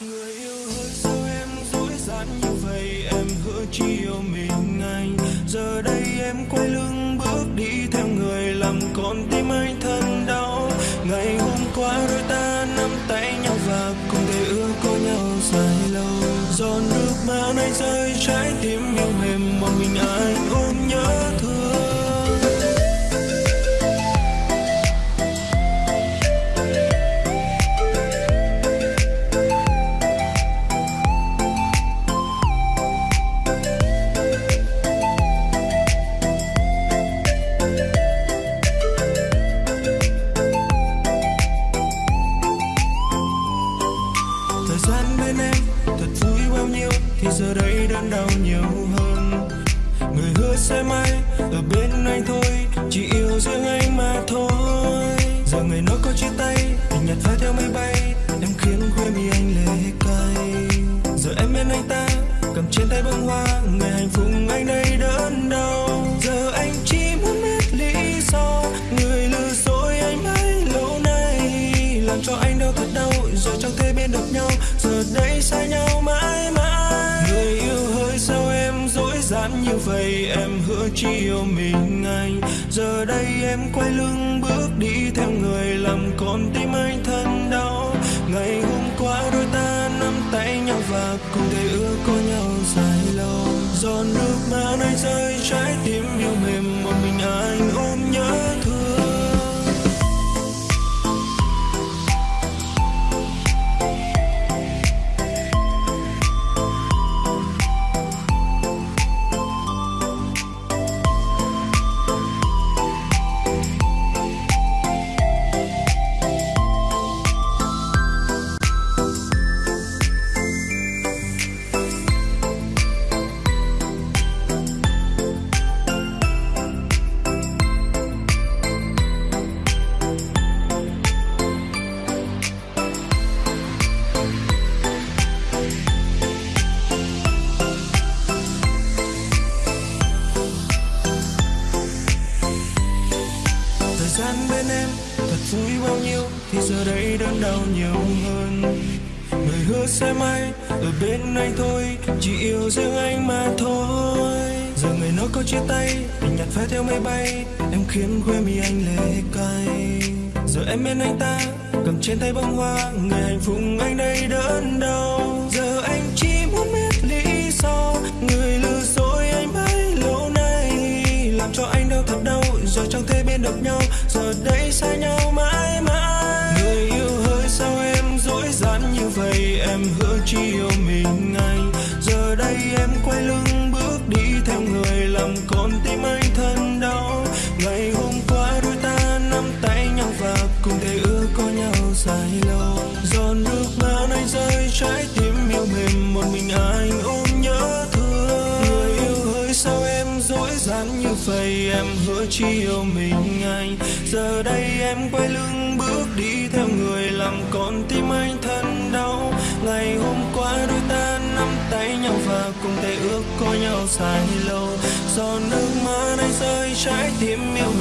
người yêu ơi sao em dối gian như vậy? Em hứa chỉ yêu mình anh giờ đây em quay lưng bước đi theo người làm con tim anh thân đau. Ngày hôm qua đôi ta nắm tay nhau và cùng thể ước có nhau dài lâu. Giòn nước mắt anh rơi trái tim giờ đây đơn đau nhiều hơn. Người hứa sẽ mãi ở bên anh thôi, chỉ yêu riêng anh mà thôi. Giờ ngày nói có chia tay tình nhật phai theo mây bay em khiến khuya mi anh lệ cay. Giờ em bên anh ta, cầm trên tay bông hoa ngày hạnh phúc anh đây đớn đau. Giờ anh chỉ muốn biết lý do, người lừa dối anh mấy lâu nay. Làm cho anh đau thật đau, rồi chẳng thể biết được nhau. Chỉ yêu mình anh. Giờ đây em quay lưng bước đi theo người làm con tim anh thân đau. Ngày hôm qua đôi ta nắm tay nhau và cùng thể ước có nhau dài lâu. Giọt nước mắt anh rơi trái tim thời gian bên em thật vui bao nhiêu, thì giờ đây đớn đau nhiều hơn. Người hứa sẽ may ở bên anh thôi, chỉ yêu riêng anh mà thôi. Giờ người nó có chia tay tình nhạt phai theo mây bay, em khiến quê mi anh lệ cay. Giờ em bên anh ta, cầm trên tay bông hoa ngày hạnh phúc anh đây đớn đau. Giờ anh chỉ muốn biết lý do, người lừa dối anh bấy lâu nay. Làm cho anh đau thật đau giờ chẳng thể bên được nhau. Em hứa chỉ yêu mình anh. Giờ đây em quay lưng bước đi theo người làm con tim anh thân đau. Ngày hôm qua đôi ta nắm tay nhau và cùng thể ước có nhau dài lâu. Giọt nước mắt anh rơi trái tim yêu mềm, một mình anh ôm nhớ thương. Người yêu hỡi sao em dối gian như vậy? Em hứa chỉ yêu mình anh. Giờ đây em quay lưng bước đi theo người làm con tim anh thân cùng thể ước có nhau dài lâu. Giọt nước mắt anh rơi trái tim yêu mình